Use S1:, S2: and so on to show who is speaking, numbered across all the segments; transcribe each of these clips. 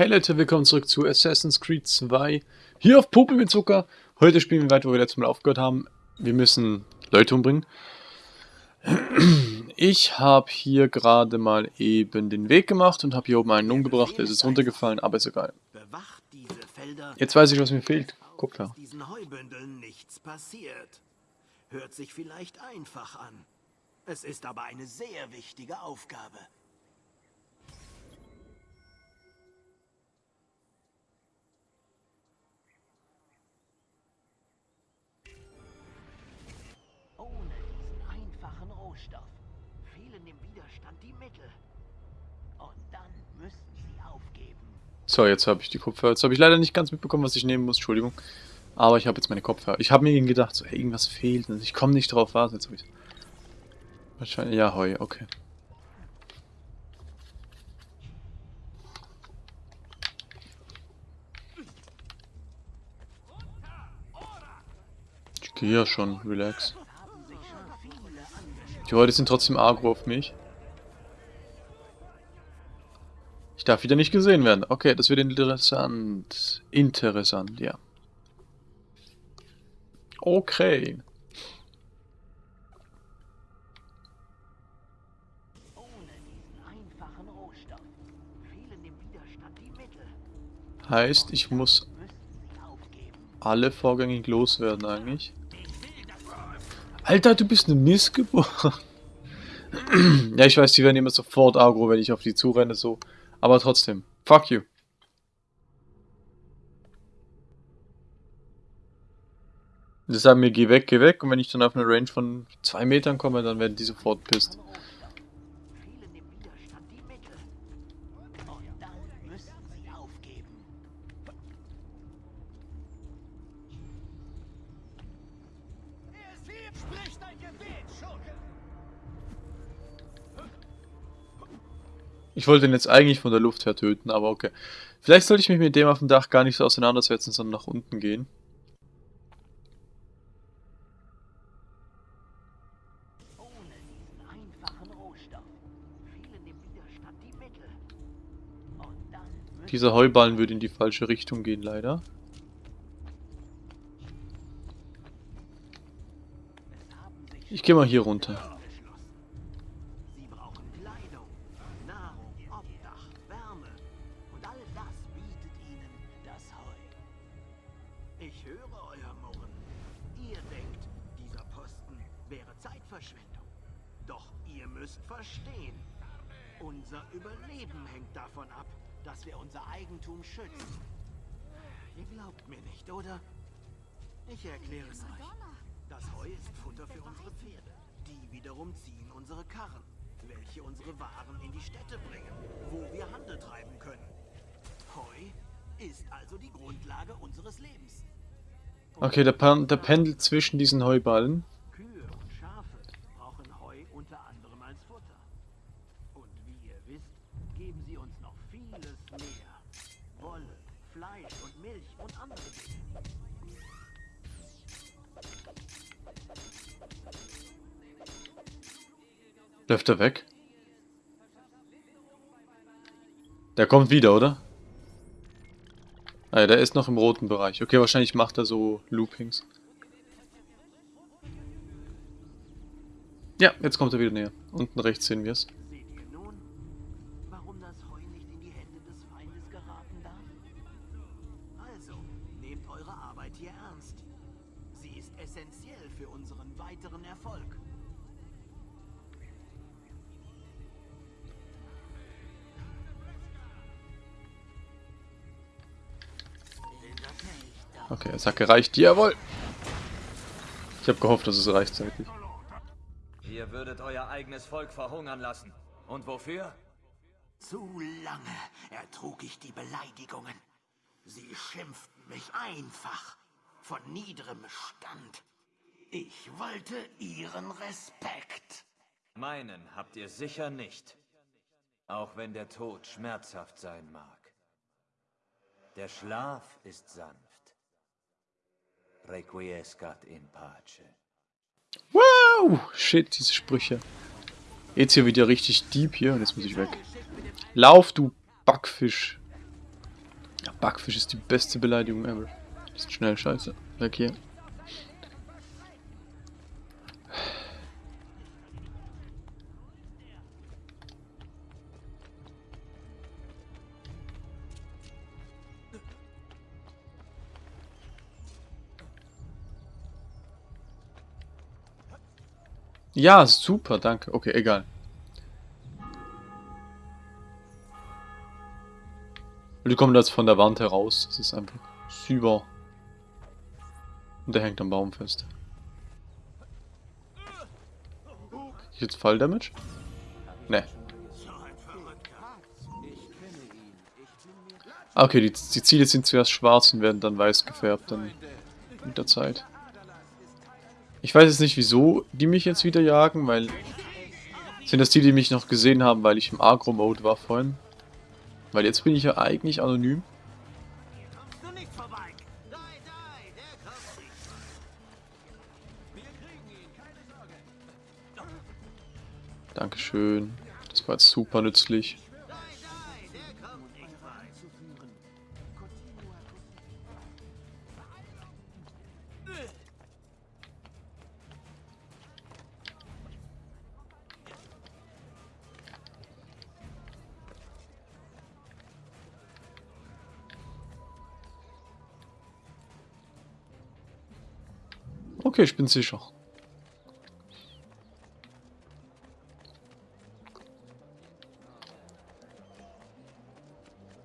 S1: Hey Leute, willkommen zurück zu Assassin's Creed 2. Hier auf Puppe mit Zucker. Heute spielen wir weiter, wo wir letztes Mal aufgehört haben. Wir müssen Leute umbringen. Ich habe hier gerade mal eben den Weg gemacht und habe hier oben einen umgebracht. Der ist jetzt runtergefallen, aber ist egal. Jetzt weiß ich, was mir fehlt.
S2: Nichts passiert. Hört sich vielleicht einfach an. Es ist aber eine sehr wichtige Aufgabe.
S1: So, jetzt habe ich die Kopfhörer. Jetzt habe ich leider nicht ganz mitbekommen, was ich nehmen muss. Entschuldigung. Aber ich habe jetzt meine Kopfhörer. Ich habe mir gedacht, so, hey, irgendwas fehlt. Ich komme nicht drauf. Was? Jetzt habe ich. Wahrscheinlich. Ja, Heu, okay. Ich gehe ja schon, relax. Die Leute sind trotzdem agro auf mich. Ich darf wieder nicht gesehen werden. Okay, das wird interessant. Interessant, ja. Okay. Heißt, ich muss alle vorgängig loswerden eigentlich. Alter, du bist eine Missgeburt. ja, ich weiß, die werden immer sofort agro, wenn ich auf die zurenne, so. Aber trotzdem. Fuck you. Die sagen mir, geh weg, geh weg. Und wenn ich dann auf eine Range von zwei Metern komme, dann werden die sofort pisst. Ich wollte ihn jetzt eigentlich von der Luft her töten, aber okay. Vielleicht sollte ich mich mit dem auf dem Dach gar nicht so auseinandersetzen, sondern nach unten gehen. Dieser Heuballen würde in die falsche Richtung gehen, leider. Ich gehe mal hier runter.
S2: Eigentum schützen. Ihr glaubt mir nicht, oder? Ich erkläre es euch. Das Heu ist Futter für unsere Pferde. Die wiederum ziehen unsere Karren, welche unsere Waren in die Städte bringen, wo wir Handel treiben können. Heu ist also die Grundlage unseres Lebens.
S1: Okay, der, Pan der pendelt zwischen diesen Heuballen.
S2: Kühe und Schafe brauchen Heu unter anderem als Futter. Und wie ihr wisst, geben sie uns noch vieles mehr. Wolle, Fleisch und Milch und andere.
S1: Läuft er weg? Der kommt wieder, oder? Ah ja, der ist noch im roten Bereich. Okay, wahrscheinlich macht er so Loopings. Ja, jetzt kommt er wieder näher. Unten rechts sehen wir es. Okay, es hat gereicht. Jawohl! Ich habe gehofft, dass es reicht zeitlich.
S3: Ihr würdet euer eigenes Volk verhungern lassen. Und wofür?
S2: Zu lange ertrug ich die Beleidigungen. Sie schimpften mich einfach von niederem Stand. Ich wollte ihren Respekt.
S3: Meinen habt ihr sicher nicht. Auch wenn der Tod schmerzhaft sein mag. Der Schlaf ist sanft. Requiescat in pace.
S1: Wow! Shit, diese Sprüche. Jetzt hier wieder richtig deep hier und jetzt muss ich weg. Lauf, du Backfisch. Ja, Backfisch ist die beste Beleidigung ever. Ist schnell scheiße. Weg hier. Ja, super, danke. Okay, egal. Die kommen jetzt von der Wand heraus. Das ist einfach super. Und der hängt am Baum fest. Jetzt Falldamage? Ne. Ah, okay, die, die Ziele sind zuerst schwarz und werden dann weiß gefärbt dann mit der Zeit. Ich weiß jetzt nicht, wieso die mich jetzt wieder jagen, weil... Sind das die, die mich noch gesehen haben, weil ich im Agro-Mode war vorhin? Weil jetzt bin ich ja eigentlich anonym. Dankeschön. Das war jetzt super nützlich. Okay, ich bin sicher.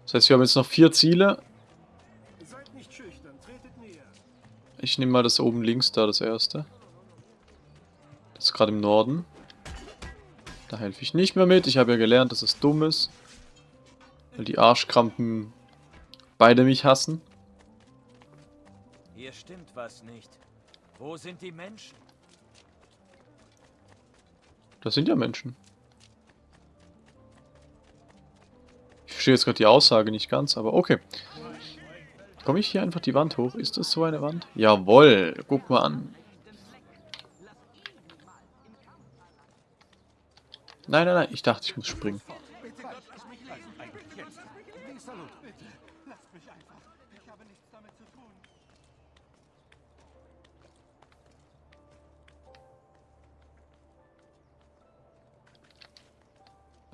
S1: Das heißt, wir haben jetzt noch vier Ziele. Ich nehme mal das oben links da, das erste. Das ist gerade im Norden. Da helfe ich nicht mehr mit. Ich habe ja gelernt, dass es dumm ist. Weil die Arschkrampen beide mich hassen.
S3: Hier stimmt was nicht. Wo sind die Menschen?
S1: Das sind ja Menschen. Ich verstehe jetzt gerade die Aussage nicht ganz, aber okay. Komme ich hier einfach die Wand hoch? Ist das so eine Wand? Jawoll, guck mal an. Nein, nein, nein, ich dachte, ich muss springen.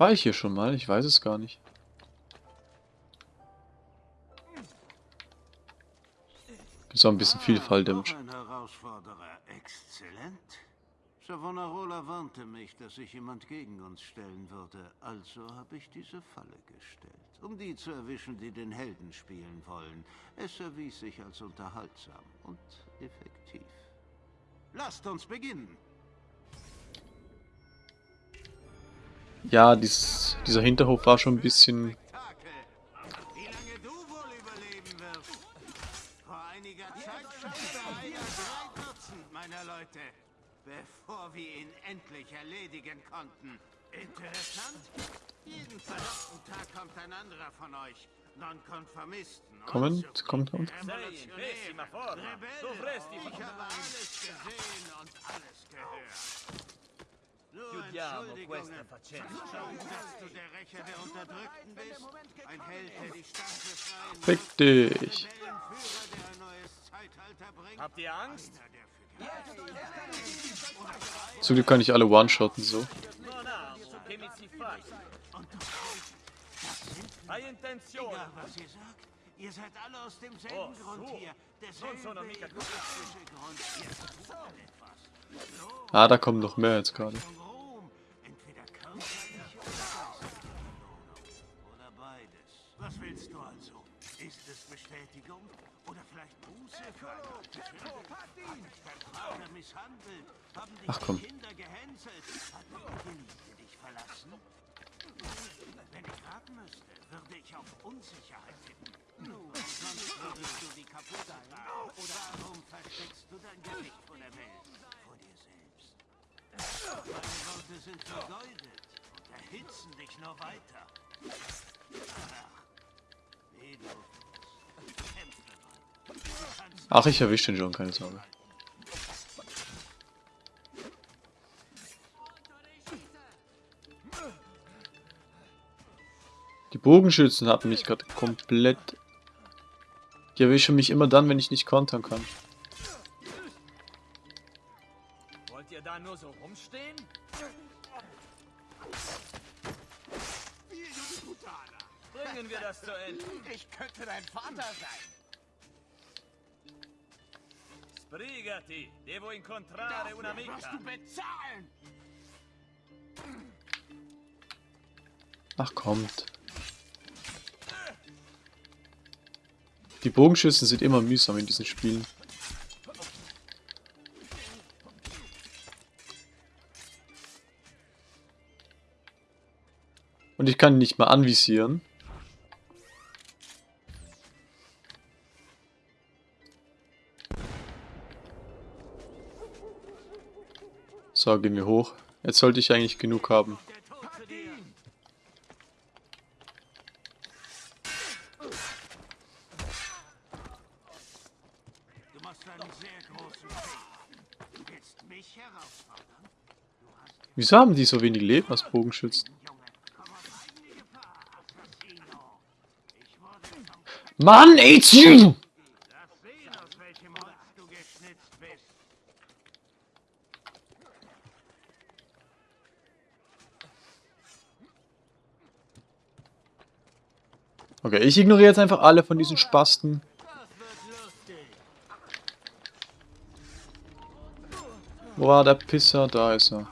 S1: War ich hier schon mal? Ich weiß es gar nicht. Auch ein bisschen viel Falldamage.
S2: Noch ein Herausforderer, exzellent. Savonarola warnte mich, dass sich jemand gegen uns stellen würde, also habe ich diese Falle gestellt, um die zu erwischen, die den Helden spielen wollen. Es erwies sich als unterhaltsam und effektiv. Lasst uns beginnen.
S1: Ja, dies, dieser Hinterhof war schon ein bisschen...
S2: Spektakel. Wie lange du wohl überleben wirst? Vor einiger Zeit schaffte einer drei Dutzend meiner Leute, bevor wir ihn endlich erledigen konnten. Interessant? Jeden verdammten Tag kommt ein anderer von euch. Nonkonformisten.
S1: Kommt, kommt, kommt.
S2: Ich habe alles gesehen und alles gehört.
S3: Chiudiamo questa faccenda.
S2: Dass du der Rächer der Unterdrückten bist? Ein Held, der die Stadt befreien
S1: Fick dich.
S3: Habt ihr Angst?
S1: Zum Glück kann ich alle one-shotten so.
S3: Hai
S2: was ihr sagt, ihr seid alle aus demselben
S3: Oh,
S2: Grund
S3: so.
S2: hier.
S3: Non
S2: Derselbe
S3: sono mica
S2: egoistische Grund. Ihr tut etwas.
S1: Ah, da kommen noch mehr jetzt gerade.
S2: Von also?
S1: Ach, komm.
S2: Wenn ich raten müsste, würde ich auf Unsicherheit tippen. Sonst würdest du die kaputt tragen. Oder warum versteckst du dein Gesicht vor der Welt? Meine Worte sind vergeudet und erhitzen dich nur weiter. Ach,
S1: ich erwische den schon, keine Sorge. Die Bogenschützen hatten mich gerade komplett Die erwischen mich immer dann, wenn ich nicht kontern kann.
S3: Ihr da nur so rumstehen? Bringen wir das zu Ende.
S2: Ich könnte dein Vater sein.
S3: Sbrigati, devo incontrare
S2: Dafür
S3: un'amica.
S2: wirst du bezahlen.
S1: Ach, kommt. Die Bogenschützen sind immer mühsam in diesen Spielen. Und ich kann ihn nicht mal anvisieren. So, gehen wir hoch. Jetzt sollte ich eigentlich genug haben. Wieso haben die so wenig Leben als Bogenschützen?
S2: Junge, komm auf eigene Gefahr, Assassino. Ich wurde vom
S1: Mann, it's you!
S2: Lass sehen, aus welchem Holz du geschnitzt bist.
S1: Okay, ich ignoriere jetzt einfach alle von diesen Spasten. Wo war der Pisser? Da ist er.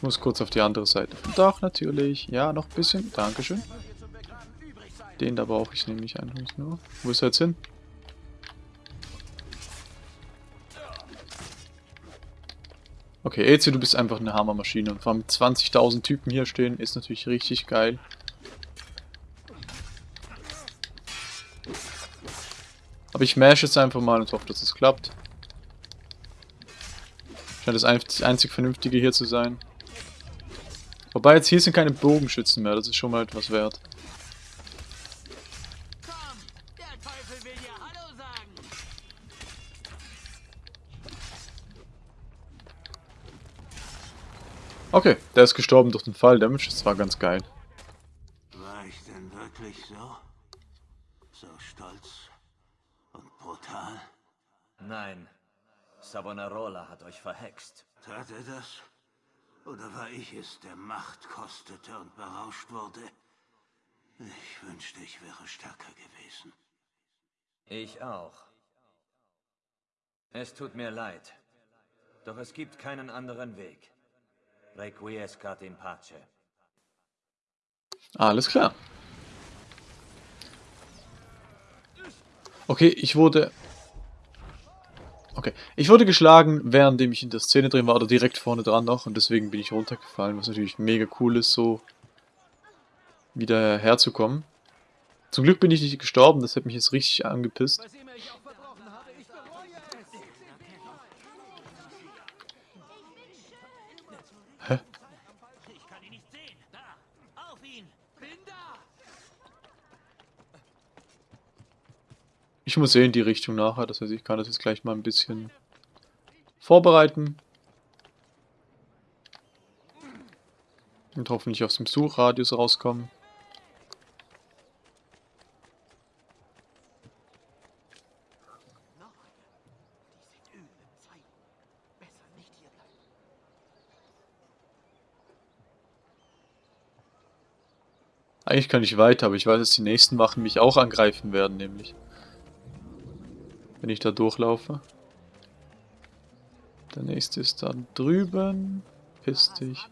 S1: Ich muss kurz auf die andere Seite. Doch, natürlich. Ja, noch ein bisschen. Dankeschön. Den da brauche ich nämlich eigentlich nur. Wo ist er jetzt hin? Okay, Ezio, du bist einfach eine Hammermaschine. Und vor allem 20.000 Typen hier stehen, ist natürlich richtig geil. Aber ich mash jetzt einfach mal und hoffe, dass es klappt. Scheint das ein- das einzig Vernünftige hier zu sein. Wobei jetzt hier sind keine Bogenschützen mehr, das ist schon mal etwas wert.
S2: Komm, der Teufel will dir Hallo sagen.
S1: Okay, der ist gestorben durch den Fall Damage, das war ganz geil.
S2: War ich denn wirklich so? So stolz und brutal?
S3: Nein, Savonarola hat euch verhext.
S2: Tat er das? Oder war ich es, der Macht kostete und berauscht wurde? Ich wünschte, ich wäre stärker gewesen.
S3: Ich auch. Es tut mir leid. Doch es gibt keinen anderen Weg. Requiescat in pace.
S1: Alles klar. Okay, ich wurde... Okay, ich wurde geschlagen, währenddem ich in der Szene drin war, oder direkt vorne dran noch, und deswegen bin ich runtergefallen, was natürlich mega cool ist, so wieder herzukommen. Zum Glück bin ich nicht gestorben, das hat mich jetzt richtig angepisst. Hä?
S2: Ich kann ihn nicht sehen. Da, auf ihn. Bin da.
S1: Ich muss eh in die Richtung nachher, das heißt, ich kann das jetzt gleich mal ein bisschen vorbereiten. Und hoffentlich aus dem Suchradius rauskommen. Eigentlich kann ich weiter, aber ich weiß, dass die nächsten Wachen mich auch angreifen werden, nämlich. Wenn ich da durchlaufe. Der nächste ist da drüben. Piss dich.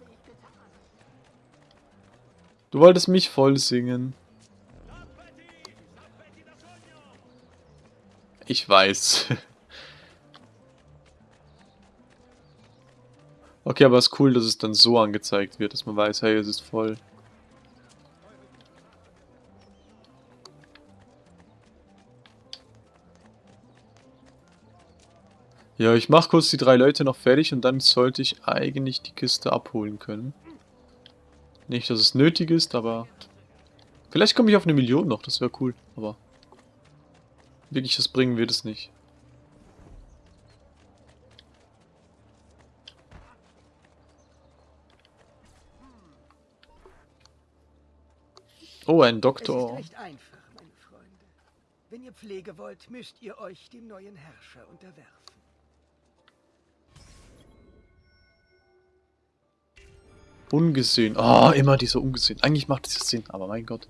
S1: Du wolltest mich voll singen. Ich weiß. okay, aber es ist cool, dass es dann so angezeigt wird, dass man weiß, hey, es ist voll. Ja, ich mache kurz die drei Leute noch fertig und dann sollte ich eigentlich die Kiste abholen können. Nicht, dass es nötig ist, aber... Vielleicht komme ich auf eine Million noch, das wäre cool, aber... Wirklich, das bringen wir das nicht. Oh, ein Doktor.
S4: Es ist recht einfach, meine Freunde. Wenn ihr Pflege wollt, müsst ihr euch dem neuen Herrscher unterwerfen.
S1: Ungesehen. Oh, immer dieser Ungesehen. Eigentlich macht ja Sinn, aber mein Gott.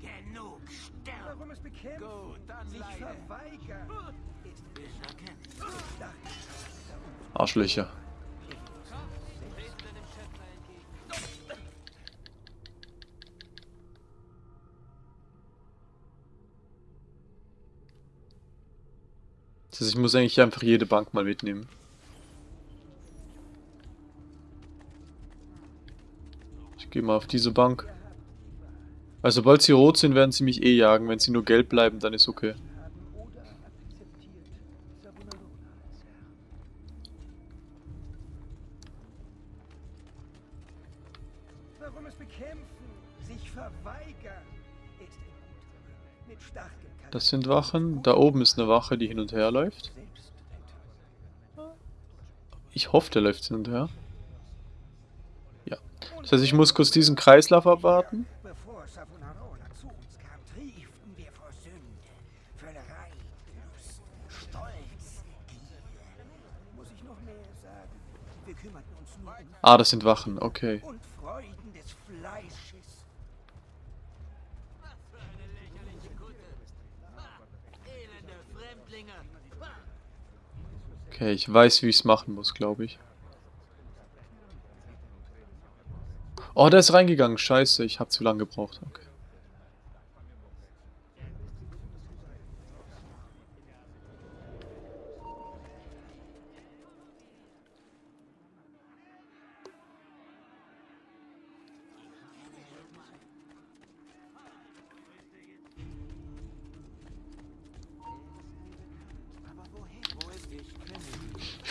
S2: Genug, sterben!
S4: Warum es bekämpfen,
S2: Gut, dann
S4: sich verweigern.
S1: Arschlöcher. Das heißt, ich muss eigentlich einfach jede Bank mal mitnehmen. Ich gehe mal auf diese Bank. Weil sobald sie rot sind, werden sie mich eh jagen. Wenn sie nur gelb bleiben, dann ist okay. Das sind Wachen. Da oben ist eine Wache, die hin und her läuft. Ich hoffe, der läuft hin und her. Ja. Das heißt, ich muss kurz diesen Kreislauf abwarten.
S4: Bevor Savonarola zu uns kam, trieften wir vor Sünde, Völlerei, Lust, Stolz, Gier. Muss ich noch mehr sagen? Wir kümmerten uns nur um
S1: Ah, das sind Wachen. Okay.
S4: und Freuden des Fleisches.
S2: Elende Fremdlinge!
S1: Okay, ich weiß, wie ich es machen muss, glaube ich. Oh, der ist reingegangen. Scheiße, ich habe zu lange gebraucht. Okay.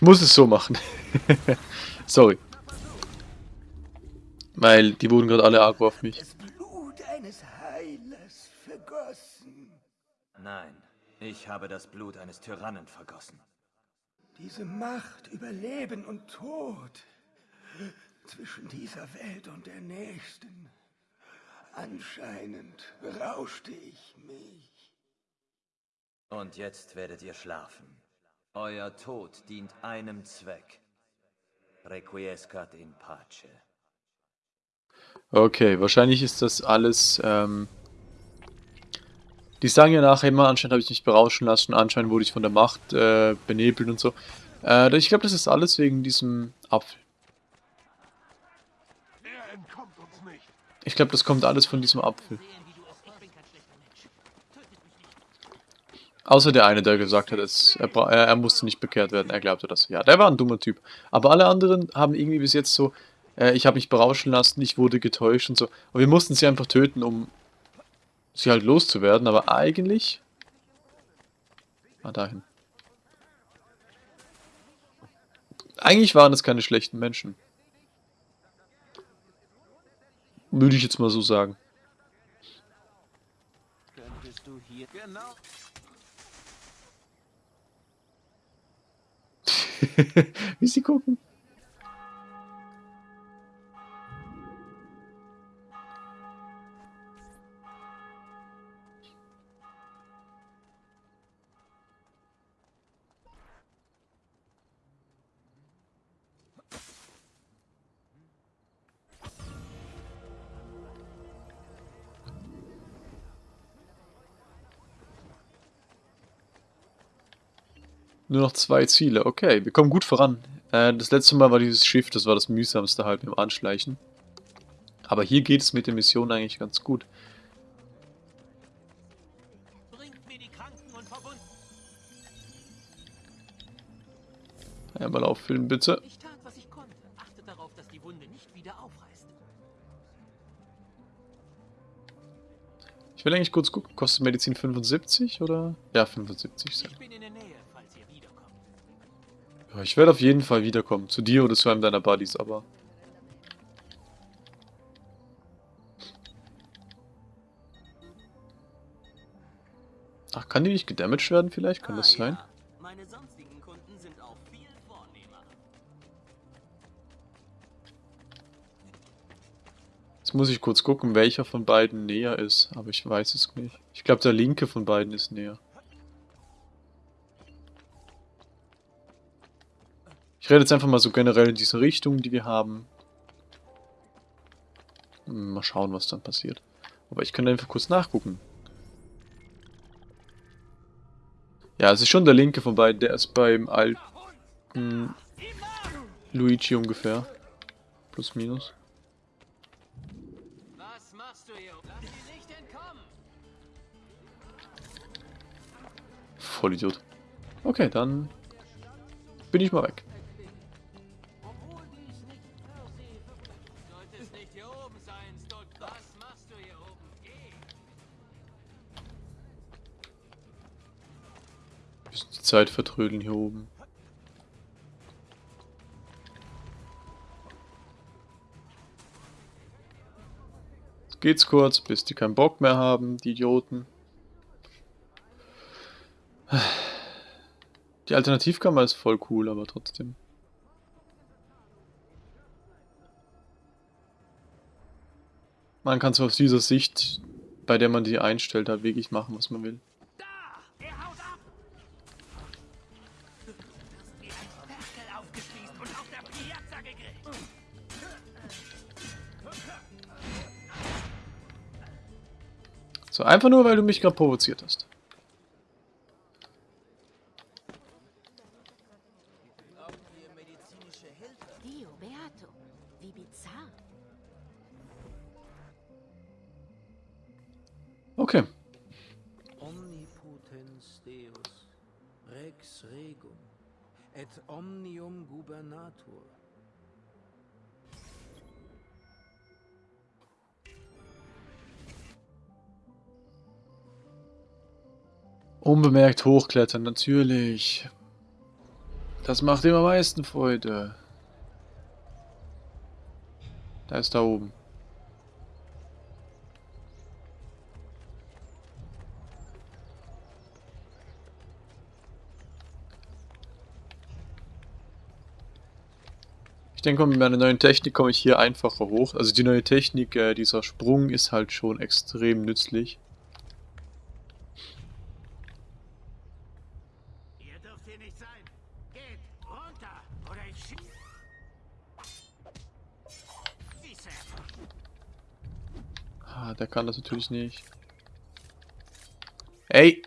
S1: Muss es so machen. Sorry. Weil die wurden gerade alle arg auf mich.
S4: Das Blut eines Heilers vergossen.
S3: Nein, ich habe das Blut eines Tyrannen vergossen.
S4: Diese Macht über Leben und Tod zwischen dieser Welt und der nächsten. Anscheinend berauschte ich mich.
S3: Und jetzt werdet ihr schlafen. Euer Tod dient einem Zweck. Requiescat in pace.
S1: Okay, wahrscheinlich ist das alles, ähm... Die sagen ja nachher immer, anscheinend habe ich mich berauschen lassen, anscheinend wurde ich von der Macht äh, benebelt und so. Äh, ich glaube, das ist alles wegen diesem Apfel.
S5: Er entkommt uns nicht.
S1: Ich glaube, das kommt alles von diesem Apfel. Außer der eine, der gesagt hat, es, er, er musste nicht bekehrt werden. Er glaubte das. Ja, der war ein dummer Typ. Aber alle anderen haben irgendwie bis jetzt so, äh, ich habe mich berauschen lassen, ich wurde getäuscht und so. Und wir mussten sie einfach töten, um sie halt loszuwerden. Aber eigentlich... Ah, dahin. Eigentlich waren es keine schlechten Menschen. Würde ich jetzt mal so sagen.
S2: Könntest du hier... Genau.
S1: Wie sie gucken. Nur noch zwei Ziele. Okay, wir kommen gut voran. Äh, das letzte Mal war dieses Schiff, das war das mühsamste halt mit dem Anschleichen. Aber hier geht es mit der Mission eigentlich ganz gut. Einmal auffüllen, bitte.
S2: Ich tat, was ich konnte. Achtet darauf, dass die Wunde nicht wieder aufreißt.
S1: Ich will eigentlich kurz gucken. Kostet Medizin 75 oder? Ja, 75. Sehr.
S2: Ich bin in der Nähe,
S1: ich werde auf jeden Fall wiederkommen. Zu dir oder zu einem deiner Buddies, aber... Ach, kann die nicht gedamaged werden vielleicht? Kann das sein? Jetzt muss ich kurz gucken, welcher von beiden näher ist. Aber ich weiß es nicht. Ich glaube, der linke von beiden ist näher. Ich rede jetzt einfach mal so generell in diese Richtung, die wir haben. Hm, Mal schauen, was dann passiert. Aber ich kann einfach kurz nachgucken. Ja, es ist schon der linke von beiden. Der ist beim alten Luigi ungefähr. Plus, minus.
S6: Was machst du hier? Lass sie nicht entkommen!
S1: Vollidiot. Okay, dann bin ich mal weg.
S6: Oben sein, Stott. Was machst du hier oben? Geh!
S1: Bisschen die Zeit vertrödeln hier oben. Jetzt geht's kurz, bis die keinen Bock mehr haben, die Idioten. Die Alternativkammer ist voll cool, aber trotzdem. Man kann es aus dieser Sicht, bei der man die einstellt, halt wirklich machen, was man will. So, einfach nur, weil du mich gerade provoziert hast.
S7: Gubernator.
S1: Unbemerkt hochklettern, natürlich. Das macht ihm am meisten Freude. Da ist da oben. Denke, mit meiner neuen Technik komme ich hier einfacher hoch. Also die neue Technik, äh, dieser Sprung ist halt schon extrem nützlich.
S4: Ihr dürft hier nicht sein. Geht runter oder ich schieß. Schieße.
S1: Ah, der kann das natürlich nicht. Ey!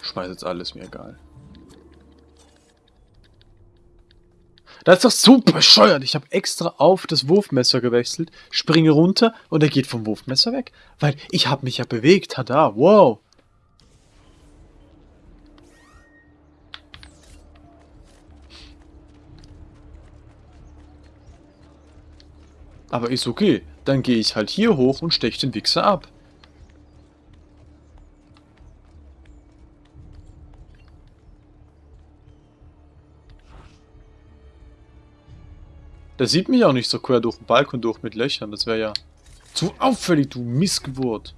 S1: Schmeiß jetzt alles, mir egal. Das ist doch super bescheuert. Ich habe extra auf das Wurfmesser gewechselt, springe runter und er geht vom Wurfmesser weg. Weil ich habe mich ja bewegt. Tada, wow. Aber ist okay. Dann gehe ich halt hier hoch und stech den Wichser ab. Der sieht mich auch nicht so quer durch den Balkon durch mit Löchern. Das wäre ja zu auffällig, du Missgeburt.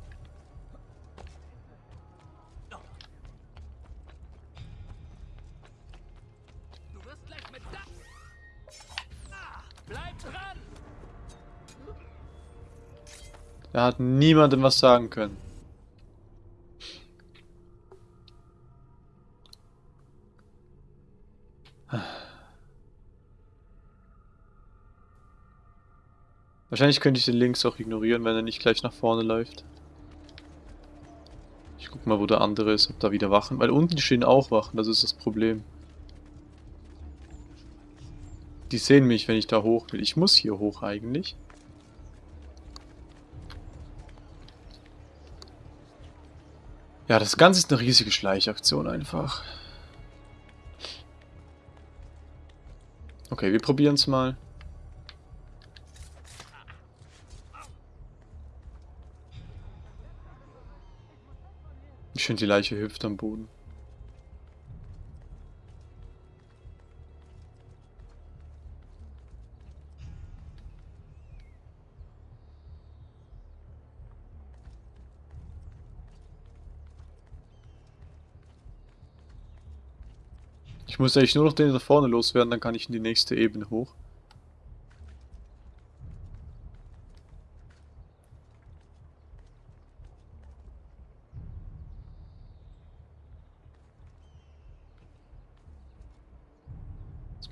S6: Da
S1: hat niemandem was sagen können. Wahrscheinlich könnte ich den links auch ignorieren, wenn er nicht gleich nach vorne läuft. Ich guck mal, wo der andere ist, ob da wieder Wachen. Weil unten stehen auch Wachen, das ist das Problem. Die sehen mich, wenn ich da hoch will. Ich muss hier hoch eigentlich. Ja, das Ganze ist eine riesige Schleichaktion einfach. Okay, wir probieren es mal. Ich die Leiche hüpft am Boden. Ich muss eigentlich nur noch den da vorne loswerden, dann kann ich in die nächste Ebene hoch.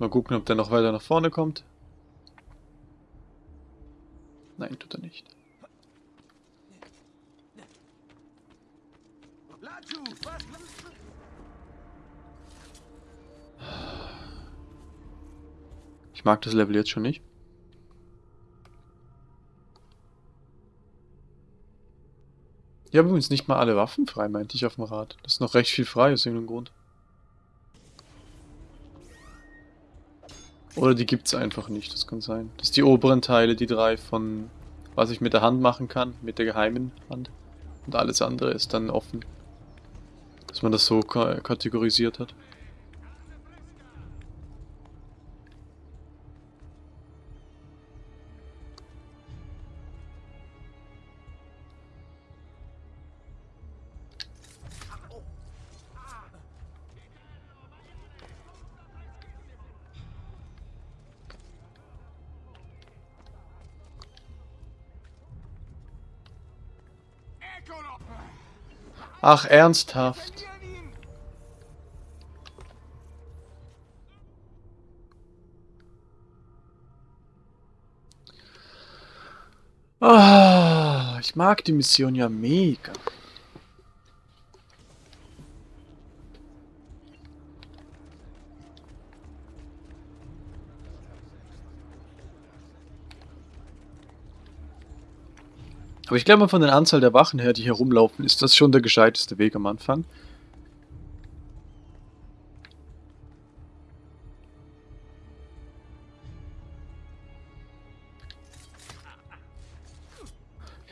S1: Mal gucken, ob der noch weiter nach vorne kommt. Nein, tut er nicht. Ich mag das Level jetzt schon nicht. Ich habe übrigens nicht mal alle Waffen frei, meinte ich auf dem Rad. Das ist noch recht viel frei, aus irgendeinem Grund. Oder die gibt es einfach nicht, das kann sein. Das sind die oberen Teile, die drei von was ich mit der Hand machen kann, mit der geheimen Hand. Und alles andere ist dann offen. Dass man das so kategorisiert hat. Ach, ernsthaft. Ah, ich mag die Mission ja mega. Aber ich glaube, von der Anzahl der Wachen her, die hier rumlaufen, ist das schon der gescheiteste Weg am Anfang.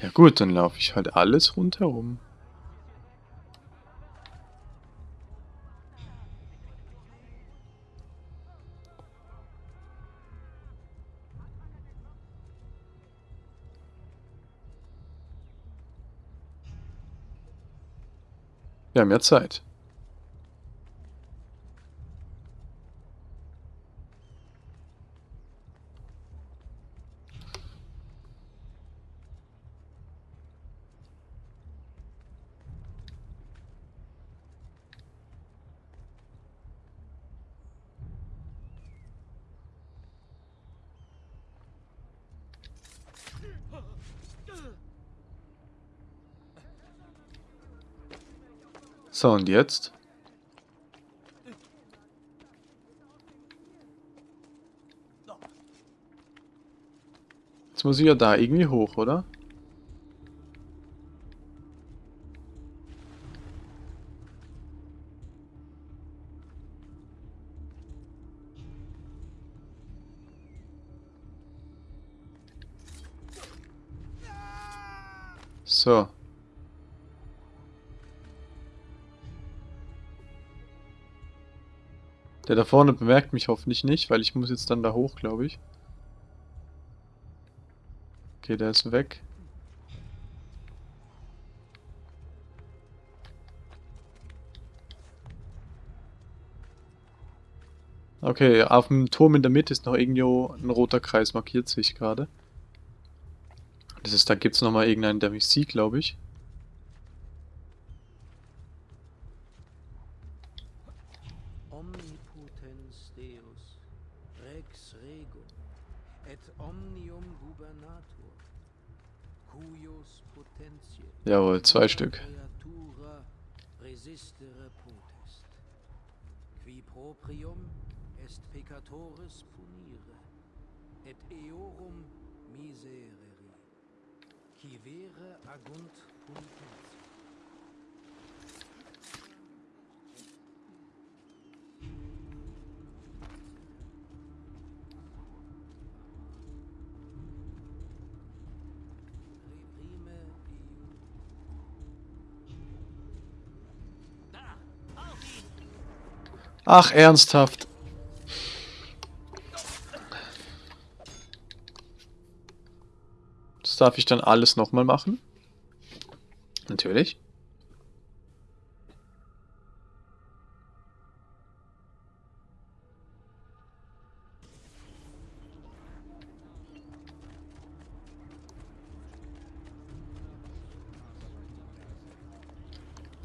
S1: Ja gut, dann laufe ich halt alles rundherum. Wir haben ja Zeit. So, und jetzt? Jetzt muss ich ja da irgendwie hoch, oder? Der da vorne bemerkt mich hoffentlich nicht, weil ich muss jetzt dann da hoch, glaube ich. Okay, der ist weg. Okay, auf dem Turm in der Mitte ist noch irgendwo ein roter Kreis markiert, sehe ich gerade. Das ist, da gibt es nochmal irgendeinen, der mich sieht, glaube ich. Jawohl, zwei Stück. Ach, ernsthaft. Das darf ich dann alles nochmal machen? Natürlich.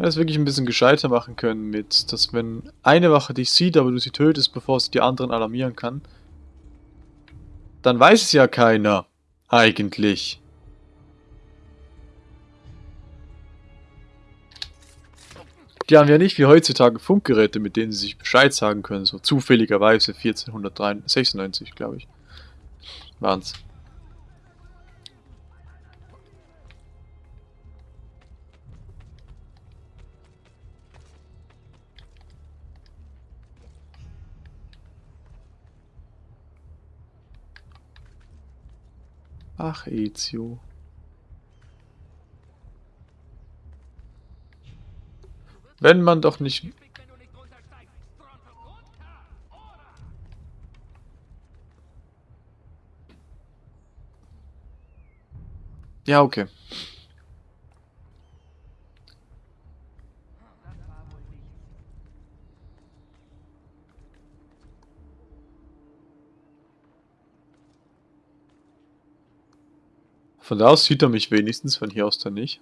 S1: Das wirklich ein bisschen gescheiter machen können mit, dass wenn eine Wache dich sieht, aber du sie tötest, bevor sie die anderen alarmieren kann, dann weiß es ja keiner. Eigentlich. Die haben ja nicht wie heutzutage Funkgeräte, mit denen sie sich Bescheid sagen können, so zufälligerweise 1496, glaube ich. Waren's. Ach, Ezio. Wenn man doch nicht... Ja, okay. Von da aus sieht er mich wenigstens, von hier aus dann nicht.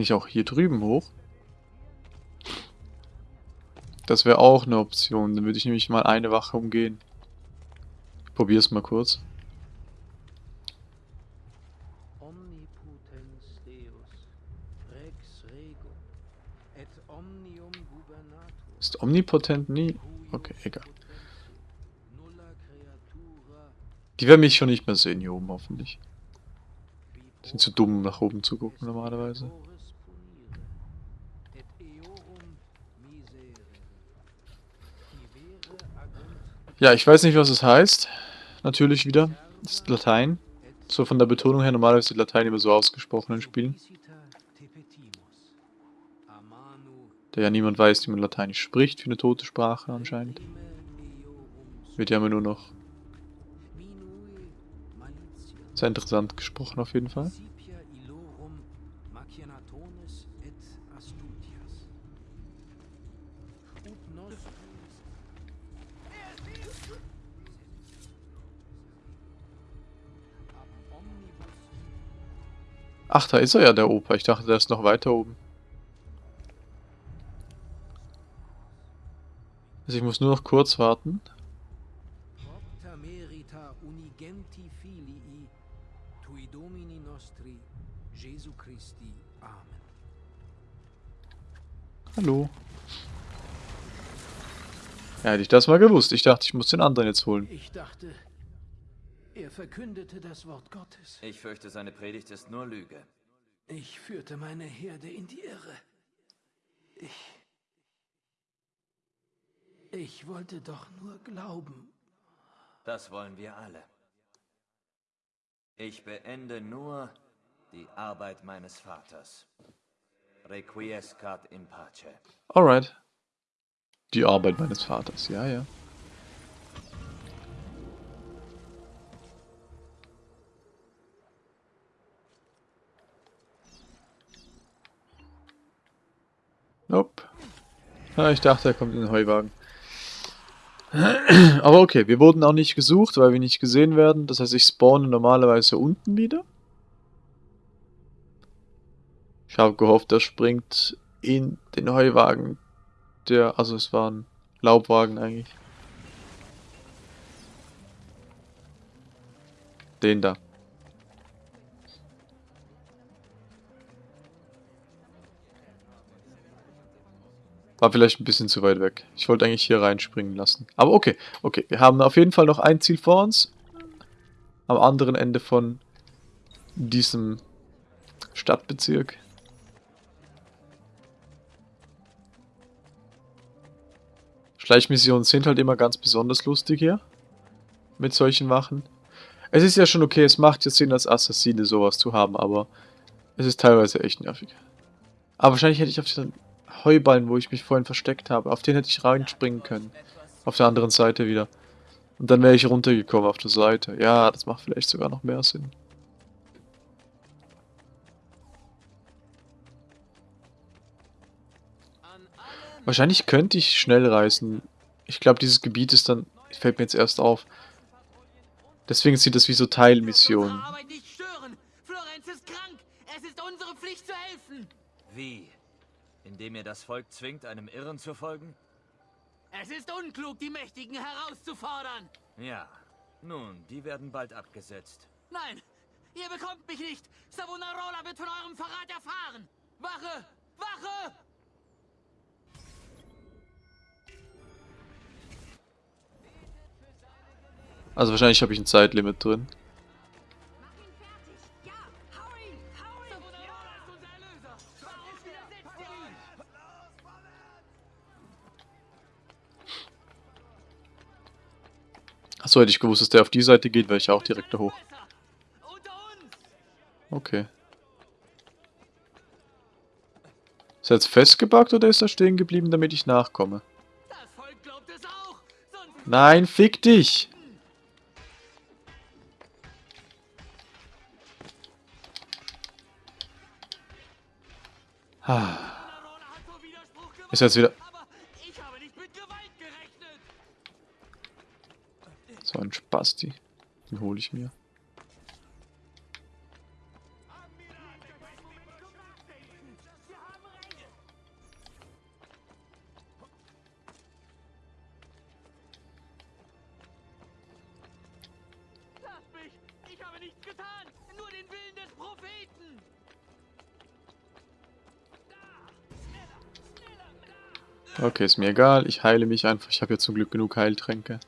S1: Ich auch hier drüben hoch? Das wäre auch eine Option. Dann würde ich nämlich mal eine Wache umgehen. Ich probiere es mal kurz. Ist omnipotent nie? Okay, egal. Die werden mich schon nicht mehr sehen hier oben, hoffentlich. Sind zu dumm, um nach oben zu gucken normalerweise. Ja, ich weiß nicht, was es heißt. Natürlich wieder. Das ist Latein. So von der Betonung her, normalerweise wird Latein immer so ausgesprochen in Spielen. Da ja niemand weiß, wie man Lateinisch spricht, für eine tote Sprache anscheinend. Wird ja immer nur noch sehr interessant gesprochen auf jeden Fall. Ach, da ist er ja, der Opa. Ich dachte, der ist noch weiter oben. Also ich muss nur noch kurz warten.
S7: propter merita unigenti filii tui domini nostri Jesu Christi. Amen.
S1: Hallo. Ja, hätte ich das mal gewusst. Ich dachte, ich muss den anderen jetzt holen.
S7: Ich dachte, er verkündete das Wort Gottes.
S3: Ich fürchte, seine Predigt ist nur Lüge.
S7: Ich führte meine Herde in die Irre. Ich. Ich wollte doch nur glauben.
S3: Das wollen wir alle. Ich beende nur die Arbeit meines Vaters. Requiescat in pace.
S1: Alright. Die Arbeit meines Vaters, ja, ja. Nope. Ja, ich dachte, er kommt in den Heuwagen. Aber okay, wir wurden auch nicht gesucht, weil wir nicht gesehen werden. Das heißt, ich spawne normalerweise unten wieder. Ich habe gehofft, er springt in den Heuwagen. Der, also es war ein Laubwagen eigentlich. Den da. War vielleicht ein bisschen zu weit weg. Ich wollte eigentlich hier reinspringen lassen. Aber okay, okay. Wir haben auf jeden Fall noch ein Ziel vor uns. Am anderen Ende von diesem Stadtbezirk. Schleichmissionen sind halt immer ganz besonders lustig hier. Mit solchen Wachen. Es ist ja schon okay, es macht ja Sinn, als Assassine sowas zu haben, aber es ist teilweise echt nervig. Aber wahrscheinlich hätte ich auf den Heuballen, wo ich mich vorhin versteckt habe, auf den hätte ich reinspringen können. Auf der anderen Seite wieder. Und dann wäre ich runtergekommen auf der Seite. Ja, das macht vielleicht sogar noch mehr Sinn. Wahrscheinlich könnte ich schnell reisen. Ich glaube, dieses Gebiet ist dann... Fällt mir jetzt erst auf. Deswegen sieht das wie so Teilmissionen.
S3: Wie? Indem ihr das Volk zwingt, einem Irren zu folgen?
S2: Es ist unklug, die Mächtigen herauszufordern.
S3: Ja. Nun, die werden bald abgesetzt.
S2: Nein, ihr bekommt mich nicht. Savonarola wird von eurem Verrat erfahren. Wache! Wache!
S1: Also wahrscheinlich habe ich ein Zeitlimit drin. Achso, hätte ich gewusst, dass der auf die Seite geht, wäre ich auch direkt da hoch. Okay. Ist er jetzt festgebackt oder ist er stehen geblieben, damit ich nachkomme? Nein, fick dich! Ah. Ist jetzt wieder... So ein Spasti. Den hole ich mir. Okay, ist mir egal. Ich heile mich einfach. Ich habe ja zum Glück genug Heiltränke.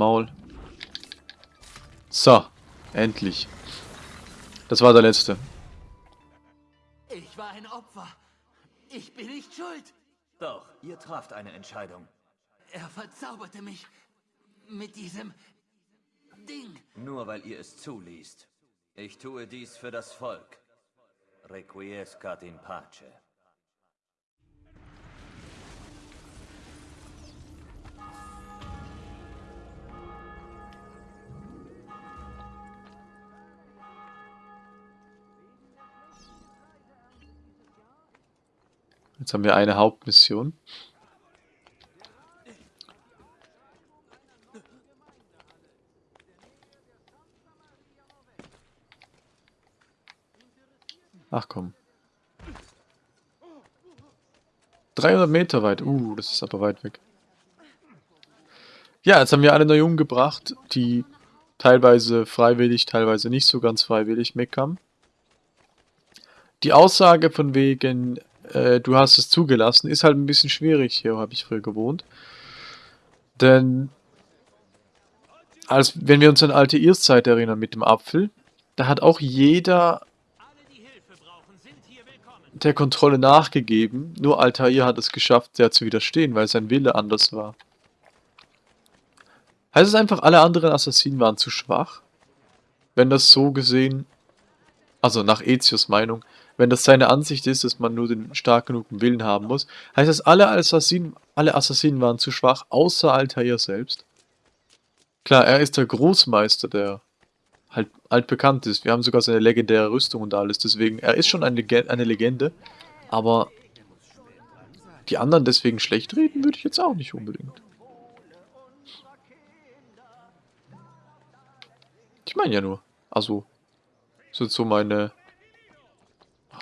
S1: Maul. So, endlich. Das war der letzte.
S2: Ich war ein Opfer. Ich bin nicht schuld.
S3: Doch, ihr traft eine Entscheidung.
S2: Er verzauberte mich mit diesem Ding.
S3: Nur weil ihr es zuliest. Ich tue dies für das Volk. Requiescat in pace.
S1: Jetzt haben wir eine Hauptmission. Ach komm. 300 Meter weit. Uh, das ist aber weit weg. Ja, jetzt haben wir alle neu umgebracht, die teilweise freiwillig, teilweise nicht so ganz freiwillig mitkamen. Die Aussage von wegen, äh, du hast es zugelassen, ist halt ein bisschen schwierig. Hier habe ich früher gewohnt. Denn, als, wenn wir uns an alte Irrszeit erinnern mit dem Apfel, da hat auch jeder der Kontrolle nachgegeben. Nur Altair hat es geschafft, der zu widerstehen, weil sein Wille anders war. Heißt es einfach, alle anderen Assassinen waren zu schwach? Wenn das so gesehen, also nach Ezios Meinung, wenn das seine Ansicht ist, dass man nur den stark genugen Willen haben muss, heißt das, alle Assassinen, alle Assassinen waren zu schwach, außer Altair selbst? Klar, er ist der Großmeister, der halt altbekannt ist. Wir haben sogar seine legendäre Rüstung und alles, deswegen, er ist schon eine, eine Legende, aber die anderen deswegen schlecht reden, würde ich jetzt auch nicht unbedingt. Ich meine ja nur, also, das ist so meine...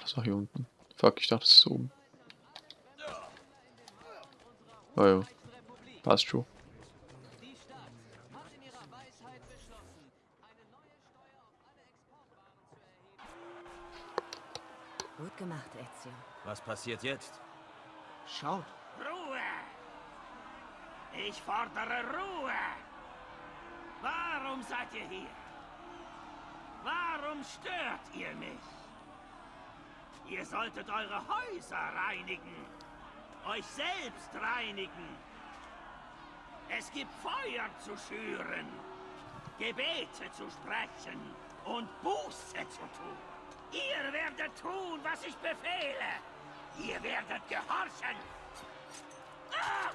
S1: Das war hier unten. Fuck, ich dachte, das ist oben. Oh ja, passt schon.
S5: Gut gemacht, Ezio.
S3: Was passiert jetzt?
S2: Schaut. Ruhe! Ich fordere Ruhe! Warum seid ihr hier? Warum stört ihr mich? Ihr solltet eure Häuser reinigen. Euch selbst reinigen. Es gibt Feuer zu schüren, Gebete zu sprechen und Buße zu tun. Ihr werdet tun, was ich befehle. Ihr werdet gehorchen. Ah!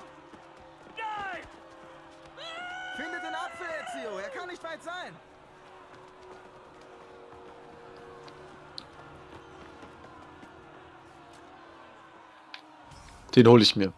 S2: Nein!
S4: Findet den Apfel, Ezio. Er kann nicht weit sein.
S1: Den hole ich mir.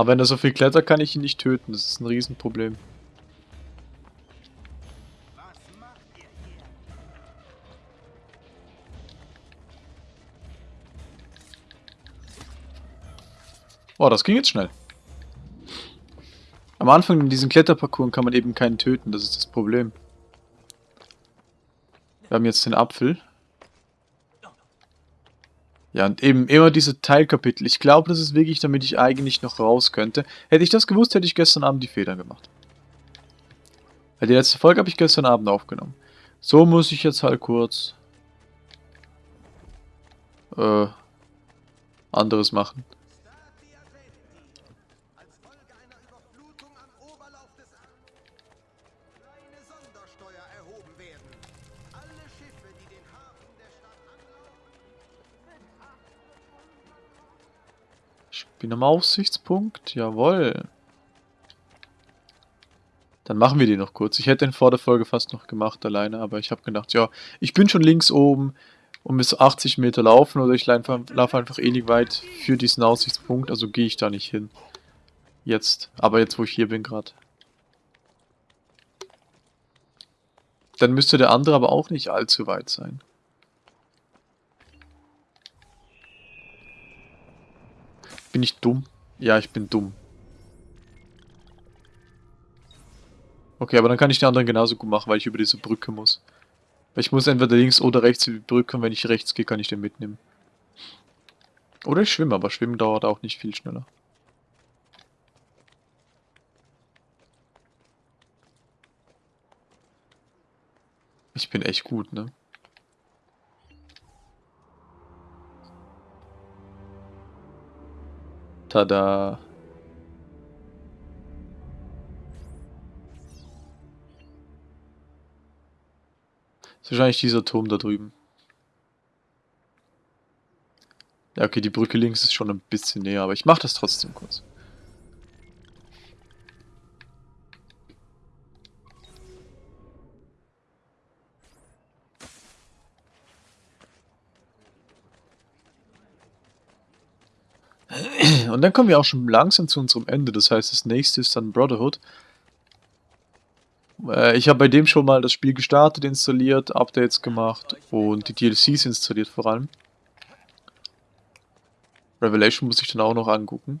S1: Aber wenn er so viel klettert, kann ich ihn nicht töten. Das ist ein Riesenproblem. Oh, das ging jetzt schnell. Am Anfang in diesem Kletterparcours kann man eben keinen töten, das ist das Problem. Wir haben jetzt den Apfel. Ja, und eben immer diese Teilkapitel. Ich glaube, das ist wirklich, damit ich eigentlich noch raus könnte. Hätte ich das gewusst, hätte ich gestern Abend die Federn gemacht. Weil die letzte Folge habe ich gestern Abend aufgenommen. So muss ich jetzt halt kurz... Äh... Anderes machen. Bin am Aussichtspunkt, jawohl. Dann machen wir die noch kurz. Ich hätte den vor der Folge fast noch gemacht alleine, aber ich habe gedacht, ja, ich bin schon links oben und bis 80 Meter laufen oder ich laufe einfach ewig weit für diesen Aussichtspunkt, also gehe ich da nicht hin. Jetzt, aber jetzt wo ich hier bin gerade. Dann müsste der andere aber auch nicht allzu weit sein. Bin ich dumm? Ja, ich bin dumm. Okay, aber dann kann ich die anderen genauso gut machen, weil ich über diese Brücke muss. Ich muss entweder links oder rechts über die Brücke und wenn ich rechts gehe, kann ich den mitnehmen. Oder ich schwimme, aber schwimmen dauert auch nicht viel schneller. Ich bin echt gut, ne? Tada. Ist wahrscheinlich dieser Turm da drüben. Ja, okay, die Brücke links ist schon ein bisschen näher, aber ich mache das trotzdem kurz. Und dann kommen wir auch schon langsam zu unserem Ende. Das heißt, das nächste ist dann Brotherhood. Äh, ich habe bei dem schon mal das Spiel gestartet, installiert, Updates gemacht und die DLCs installiert vor allem. Revelation muss ich dann auch noch angucken.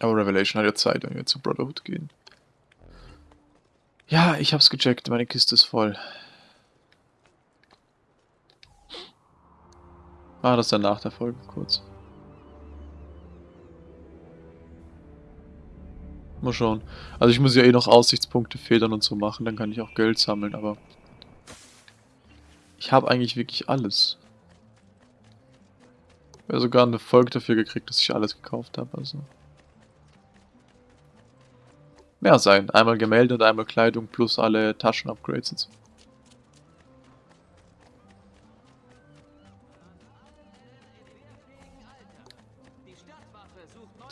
S1: Aber Revelation hat ja Zeit, wenn wir zu Brotherhood gehen. Ja, ich hab's gecheckt, meine Kiste ist voll. Ah, das dann nach der Folge kurz. Mal schauen. Also ich muss ja eh noch Aussichtspunkte federn und so machen, dann kann ich auch Geld sammeln, aber... Ich habe eigentlich wirklich alles. Ich habe sogar eine Folge dafür gekriegt, dass ich alles gekauft habe, also... Mehr sein. Einmal Gemälde und einmal Kleidung plus alle Taschen-Upgrades und so.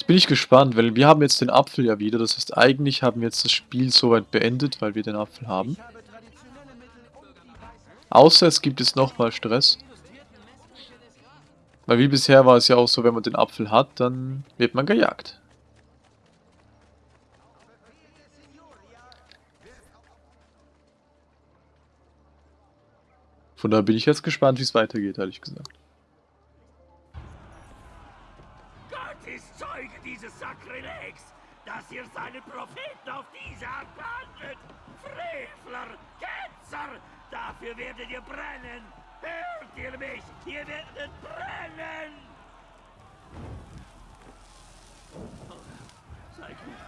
S1: Bin ich gespannt, weil wir haben jetzt den Apfel ja wieder. Das heißt, eigentlich haben wir jetzt das Spiel soweit beendet, weil wir den Apfel haben. Außer es gibt jetzt nochmal Stress. Weil wie bisher war es ja auch so, wenn man den Apfel hat, dann wird man gejagt. Von daher bin ich jetzt gespannt, wie es weitergeht, ehrlich gesagt.
S8: Ist Zeuge dieses Sakrilegs, dass ihr seine Propheten auf diese Art behandelt. Frevler, Ketzer, dafür werdet ihr brennen. Hört ihr mich? Ihr werdet brennen! Sei gut.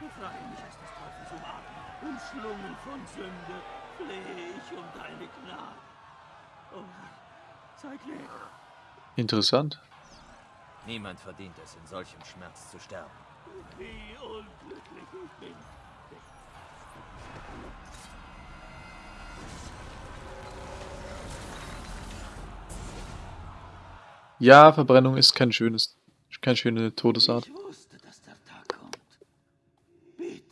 S8: Befreie mich aus des Teufels Umarmung. Umschlungen von Sünde flehe ich um deine Gnade. Oh, sei gnädig.
S1: Interessant.
S3: Niemand verdient es, in solchem Schmerz zu sterben.
S8: Wie unglücklich ich bin.
S1: Ja, Verbrennung ist kein schönes, keine schöne Todesart.
S8: Ich wusste, dass der Tag kommt. Bitte,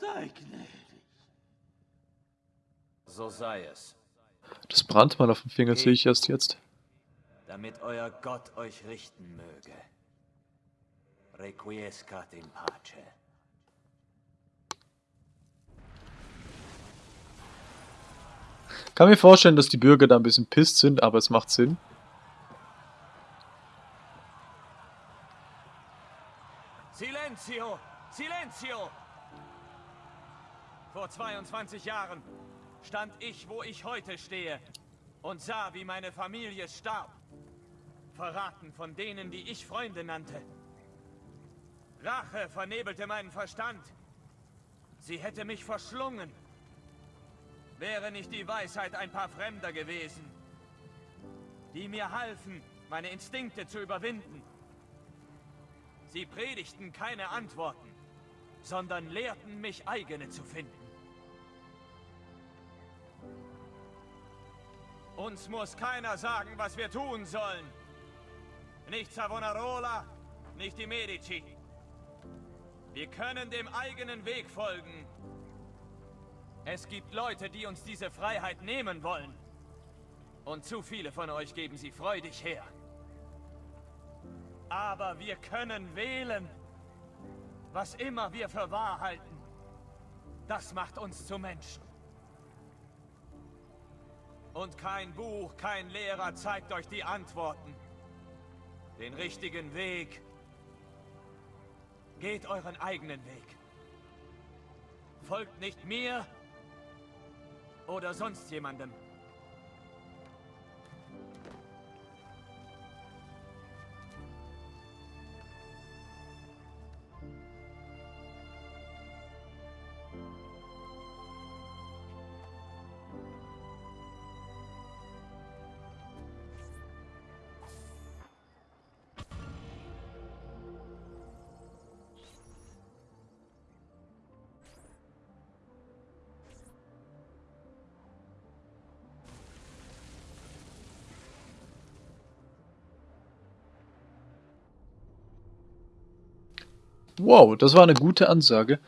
S8: sei gnädig.
S3: So sei es,
S1: Das Brandmal auf dem Finger sehe ich erst jetzt.
S3: Damit euer Gott euch richten möge. Requiescat in pace.
S1: Kann mir vorstellen, dass die Bürger da ein bisschen pisst sind, aber es macht Sinn.
S3: Silenzio! Silenzio! Vor 22 Jahren stand ich, wo ich heute stehe und sah, wie meine Familie starb. Verraten von denen, die ich Freunde nannte. Rache vernebelte meinen Verstand. Sie hätte mich verschlungen. Wäre nicht die Weisheit ein paar Fremder gewesen, die mir halfen, meine Instinkte zu überwinden. Sie predigten keine Antworten, sondern lehrten mich eigene zu finden. Uns muss keiner sagen, was wir tun sollen. Nicht Savonarola, nicht die Medici. Wir können dem eigenen Weg folgen. Es gibt Leute, die uns diese Freiheit nehmen wollen. Und zu viele von euch geben sie freudig her. Aber wir können wählen. Was immer wir für wahr halten, das macht uns zu Menschen. Und kein Buch, kein Lehrer zeigt euch die Antworten. Den richtigen Weg. Geht euren eigenen Weg. Folgt nicht mir oder sonst jemandem.
S1: Wow, das war eine gute Ansage.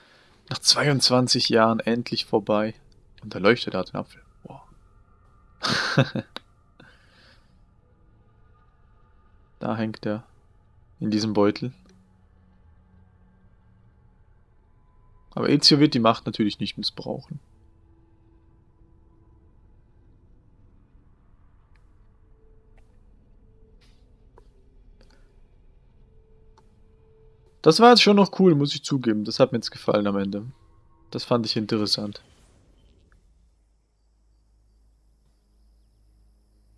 S1: Nach 22 Jahren endlich vorbei. Und da leuchtet er den Apfel. Wow. da hängt er. In diesem Beutel. Aber Ezio wird die Macht natürlich nicht missbrauchen. Das war jetzt schon noch cool, muss ich zugeben. Das hat mir jetzt gefallen am Ende. Das fand ich interessant.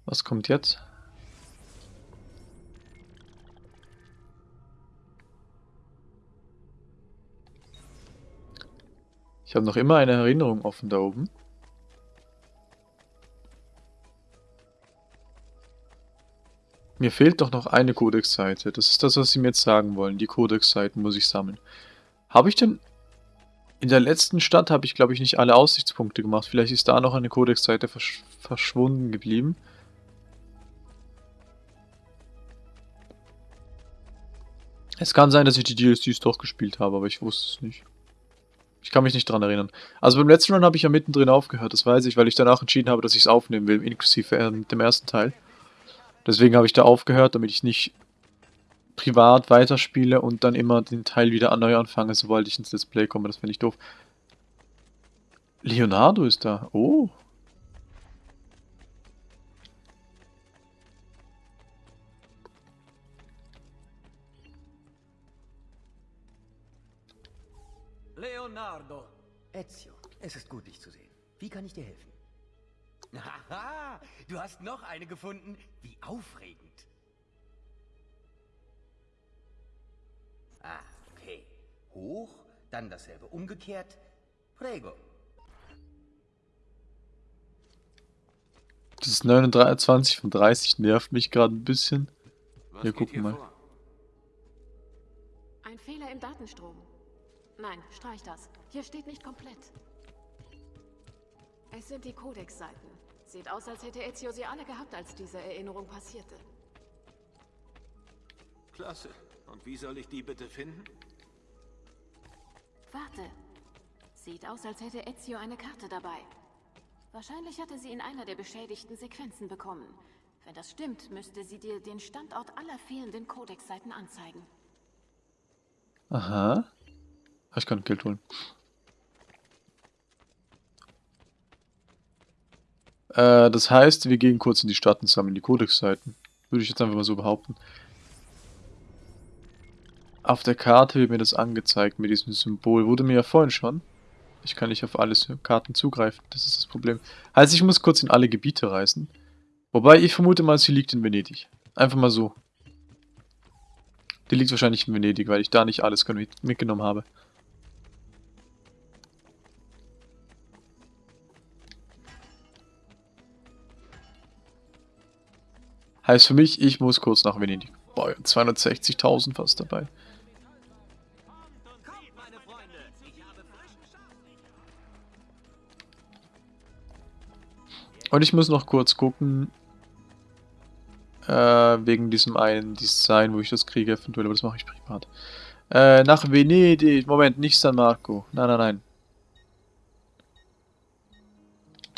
S1: Was kommt jetzt? Ich habe noch immer eine Erinnerung offen da oben. Mir fehlt doch noch eine Codex-Seite. Das ist das, was sie mir jetzt sagen wollen. Die Codex-Seiten muss ich sammeln. Habe ich denn... In der letzten Stadt habe ich, glaube ich, nicht alle Aussichtspunkte gemacht. Vielleicht ist da noch eine Codex-Seite versch verschwunden geblieben. Es kann sein, dass ich die DLCs doch gespielt habe, aber ich wusste es nicht. Ich kann mich nicht dran erinnern. Also beim letzten Run habe ich ja mittendrin aufgehört, das weiß ich, weil ich danach entschieden habe, dass ich es aufnehmen will, inklusive äh, dem ersten Teil. Deswegen habe ich da aufgehört, damit ich nicht privat weiterspiele und dann immer den Teil wieder neu anfange, sobald ich ins Display komme. Das finde ich doof. Leonardo ist da. Oh.
S3: Leonardo.
S4: Ezio, es ist gut, dich zu sehen. Wie kann ich dir helfen? Haha, du hast noch eine gefunden. Wie aufregend. Ah, okay. Hoch, dann dasselbe umgekehrt. Prego.
S1: Das ist 29 von 30 nervt mich gerade ein bisschen.
S2: Was
S1: Ja, guck
S2: hier
S1: mal.
S2: vor?
S5: Ein Fehler im Datenstrom. Nein, streich das. Hier steht nicht komplett. Es sind die Codex-Seiten. Sieht aus, als hätte Ezio sie alle gehabt, als diese Erinnerung passierte.
S2: Klasse. Und wie soll ich die bitte finden?
S5: Warte. Sieht aus, als hätte Ezio eine Karte dabei. Wahrscheinlich hatte sie in einer der beschädigten Sequenzen bekommen. Wenn das stimmt, müsste sie dir den Standort aller fehlenden Codex-Seiten anzeigen.
S1: Aha. Ah, Ich kann Geld holen. Äh, das heißt, wir gehen kurz in die Stadt und sammeln die Codex-Seiten. Würde ich jetzt einfach mal so behaupten. Auf der Karte wird mir das angezeigt mit diesem Symbol. Wurde mir ja vorhin schon. Ich kann nicht auf alle Karten zugreifen. Das ist das Problem. Heißt, ich muss kurz in alle Gebiete reisen. Wobei, ich vermute mal, sie liegt in Venedig. Einfach mal so. Die liegt wahrscheinlich in Venedig, weil ich da nicht alles mit- mitgenommen habe. Heißt für mich, ich muss kurz nach Venedig. Boah, 260.000 fast dabei. Und ich muss noch kurz gucken, äh, wegen diesem einen Design, wo ich das kriege eventuell, aber das mache ich privat. Äh, nach Venedig. Moment, nicht San Marco. Nein, nein, nein.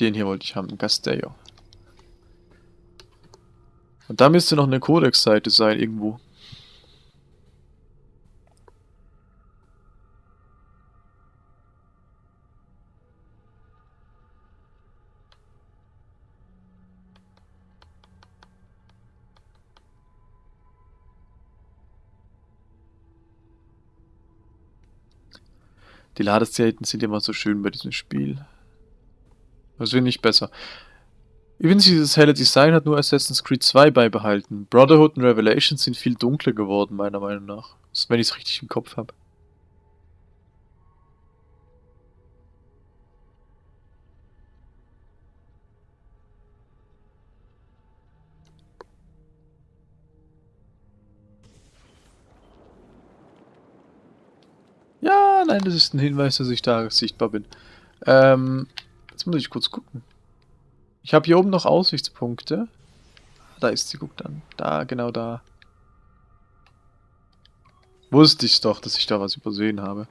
S1: Den hier wollte ich haben, Castello. Und da müsste noch eine Codex-Seite sein, irgendwo. Die Ladeszenen sind immer so schön bei diesem Spiel. Das wird nicht besser. Übrigens, dieses helle Design hat nur Assassin's Creed 2 beibehalten. Brotherhood und Revelations sind viel dunkler geworden, meiner Meinung nach. Wenn ich es richtig im Kopf habe. Ja, nein, das ist ein Hinweis, dass ich da sichtbar bin. Ähm, jetzt muss ich kurz gucken. Ich habe hier oben noch Aussichtspunkte. Da ist sie, guck dann. Da, genau da. Wusste ich doch, dass ich da was übersehen habe.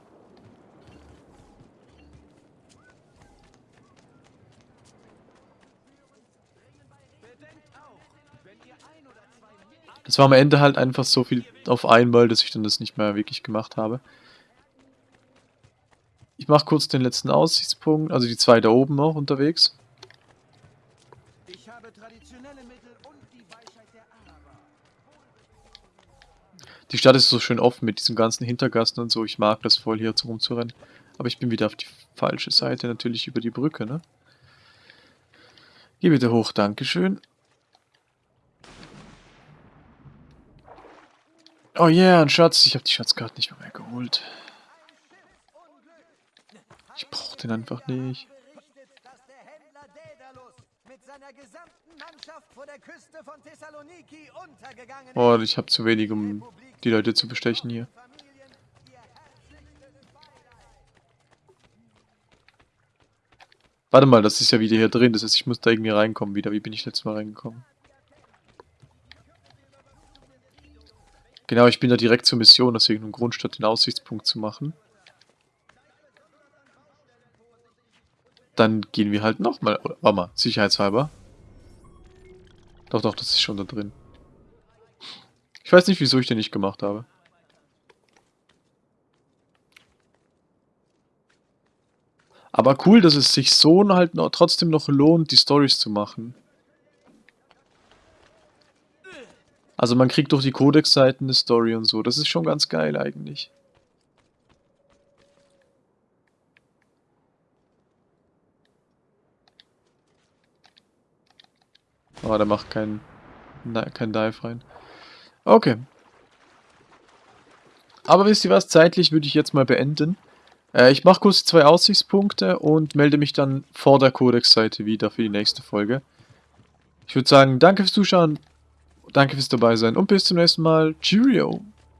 S1: Das war am Ende halt einfach so viel auf einmal, dass ich dann das nicht mehr wirklich gemacht habe. Ich mache kurz den letzten Aussichtspunkt, also die zwei da oben noch unterwegs.
S6: Ich habe traditionelle Mittel und die Weisheit der Araber.
S1: Die Stadt ist so schön offen mit diesen ganzen Hintergassen und so. Ich mag das voll hier rumzurennen. Aber ich bin wieder auf die falsche Seite, natürlich über die Brücke, ne? Geh bitte hoch, Dankeschön. Oh yeah, ein Schatz. Ich habe die Schatzkarte nicht mehr, mehr geholt. Ich brauch den einfach nicht.
S6: Seiner gesamten Mannschaft vor der Küste von Thessaloniki untergegangen
S1: Oh, ich habe zu wenig, um die Leute zu bestechen hier. Warte mal, das ist ja wieder hier drin. Das heißt, ich muss da irgendwie reinkommen wieder. Wie bin ich letztes Mal reingekommen? Genau, ich bin da direkt zur Mission, deswegen ein Grund, statt den Aussichtspunkt zu machen. Dann gehen wir halt nochmal. Warte mal, sicherheitshalber. Doch, doch, das ist schon da drin. Ich weiß nicht, wieso ich den nicht gemacht habe. Aber cool, dass es sich so halt noch, trotzdem noch lohnt, die Stories zu machen. Also man kriegt durch die Codex-Seiten eine Story und so. Das ist schon ganz geil eigentlich. Aber der macht keinen kein Dive rein. Okay. Aber wisst ihr was? Zeitlich würde ich jetzt mal beenden. Äh, ich mache kurz zwei Aussichtspunkte und melde mich dann vor der Codex-Seite wieder für die nächste Folge. Ich würde sagen, danke fürs Zuschauen, danke fürs dabei sein und bis zum nächsten Mal. Cheerio!